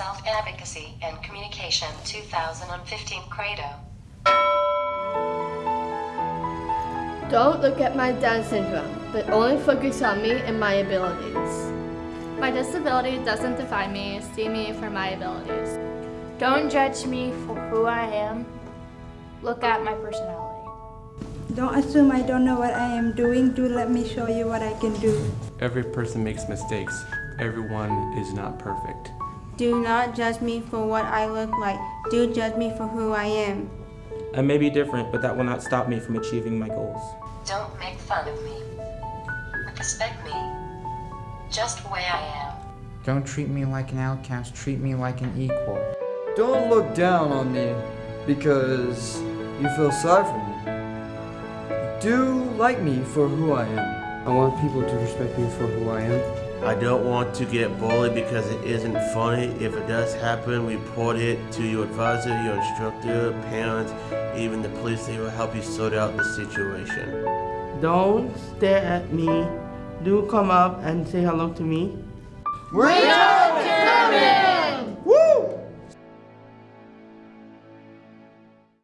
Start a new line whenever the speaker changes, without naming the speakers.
Self-Advocacy and Communication 2015 Credo.
Don't look at my Down syndrome, but only focus on me and my abilities.
My disability doesn't define me, see me for my abilities.
Don't judge me for who I am, look at my personality.
Don't assume I don't know what I am doing, do let me show you what I can do.
Every person makes mistakes. Everyone is not perfect.
Do not judge me for what I look like. Do judge me for who I am.
I may be different, but that will not stop me from achieving my goals.
Don't make fun of me. Respect me. Just the way I am.
Don't treat me like an outcast, treat me like an equal.
Don't look down on me because you feel sorry for me. Do like me for who I am.
I want people to respect me for who I am.
I don't want to get bullied because it isn't funny. If it does happen, report it to your advisor, your instructor, parents, even the police. They will help you sort out the situation.
Don't stare at me. Do come up and say hello to me.
We're